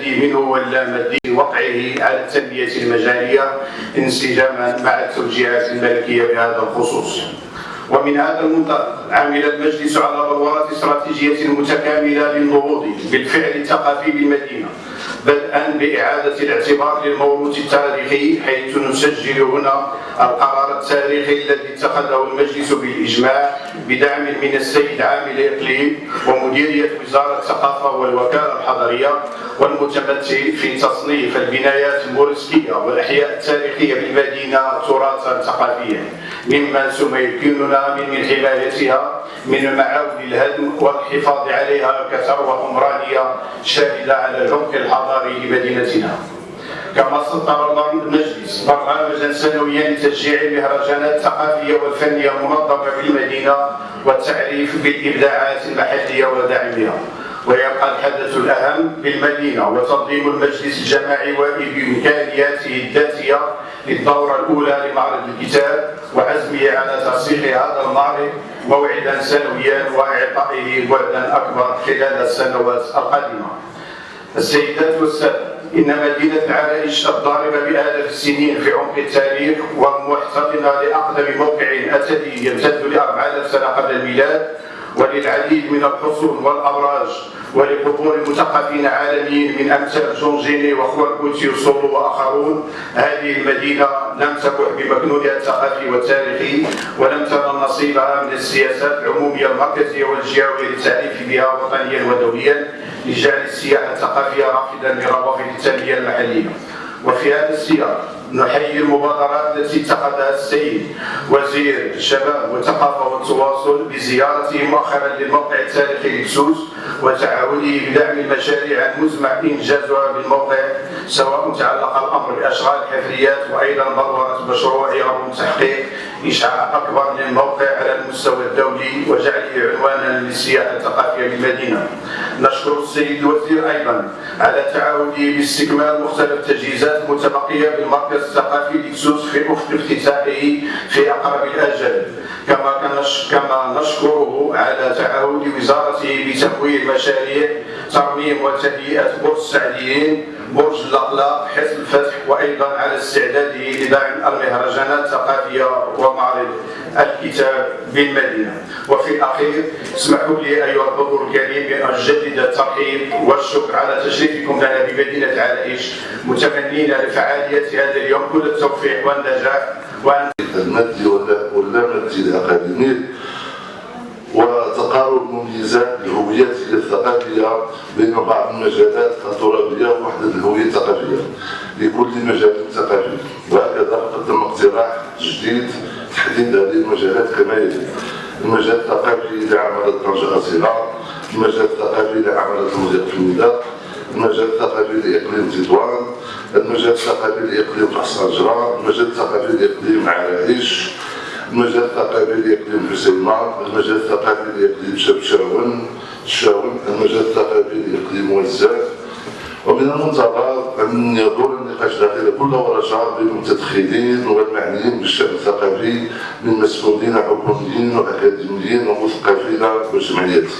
منه واللامدي وقعه على التنمية المجالية انسجاما مع التوجيهات الملكية بهذا الخصوص. ومن هذا المنطلق عمل المجلس على بلورة استراتيجية متكاملة للنهوض بالفعل الثقافي بالمدينة بدءا بإعادة الاعتبار للموروث التاريخي حيث نسجل هنا القرار التاريخي الذي اتخذه المجلس بالإجماع بدعم من السيد عامل إقليم ومديرية وزارة الثقافة والوكالة الحضرية والمتمثل في تصنيف البنايات المورستية والأحياء التاريخية بالمدينة تراثا ثقافيا مما سيمكننا من حمايتها من المعاول الهدم والحفاظ عليها كثروة عمرانية شاملة على العمق الحضاري لمدينتنا. كما سطر المجلس برنامجا سنويا لتشجيع المهرجانات الثقافية والفنية المنظمة في المدينة والتعريف بالإبداعات المحلية ودعمها ويبقى الحدث الأهم بالمدينة وتنظيم المجلس الجماعي وبإمكانياته الذاتية للدورة الأولى لمعرض الكتاب وعزمه على ترسيخ هذا المعرض موعدا سنويا وإعطائه بعدا أكبر خلال السنوات القادمة. السيدات والسادة إن مدينة العرائش الضاربة بآلاف السنين في عمق التاريخ ومحتضنه لأقدم موقع اثري يمتد ل 4000 سنة قبل الميلاد وللعديد من الحصون والأبراج ولقبور مثقفين عالميين من أمثال جون جيني وخوان كوتي وسولو وآخرون. هذه المدينة لم تبح بمكنونها الثقافي والتاريخي ولم تنل نصيبها من السياسات العمومية المركزية والجهويه للتعريف بها وطنيا ودوليا لجعل السياحه الثقافية رافدا لروافد التنمية المحلية. وفي هذا السياق نحيي المبادرات التي اتخذها السيد وزير الشباب والثقافه والتواصل بزيارته مؤخرا للموقع التاريخي لكسوس وتعاونه بدعم المشاريع المزمع انجازها بالموقع سواء تعلق الأمر بأشغال الحفريات وأيضا ضروره مشروع يرغب تحقيق اشعاع أكبر للموقع على المستوى الدولي وجعله عنوانا للسياحه الثقافية بالمدينة. نشكر السيد الوزير أيضا على تعاونه باستكمال مختلف التجهيزات المتبقيه بالمركز الثقافي لكسوس في افتتاحه في أقرب الاجل. كما كما نشكره على تعهد بتمويل مشاريع ترميم وتهيئة برج السعديين برج الأقلاق حزب الفتح وأيضا على استعداده لدعم المهرجانات الثقافية ومعرض الكتاب بالمدينة. وفي الأخير اسمحوا لي أيها الحضور الكريم بأن أجدد الترحيب والشكر على تشريفكم لنا بمدينة العرائش متمنين لفعالية هذا اليوم. كل التوفيق والنجاح. وان المادي ولا مادي الأكاديمي. وتقارب مميزات الهويات الثقافية بين بعض المجالات الترابيه ووحده الهوية الثقافية لكل مجال ثقافي. وهكذا قدم اقتراح جديد تحديد هذه المجالات كما يلي. المجال الثقافي لعمل طنجة صغار المجال الثقافي لعمل المضيق في الميدان المجال الثقافي لإقليم تطوان المجال الثقافي لإقليم قصر المجال الثقافي لإقليم عرائش المجال الثقافي لاقليم حسيمة المجال الثقافي لاقليم شبشاون الشاون المجال الثقافي لاقليم وزاك ومن المنتظر أن يدور النقاش داخل كل ورشة بين المتدخلين والمعنيين بالشأن الثقافي من مسؤولين حكوميين وأكاديميين ومثقفين وجمعيات.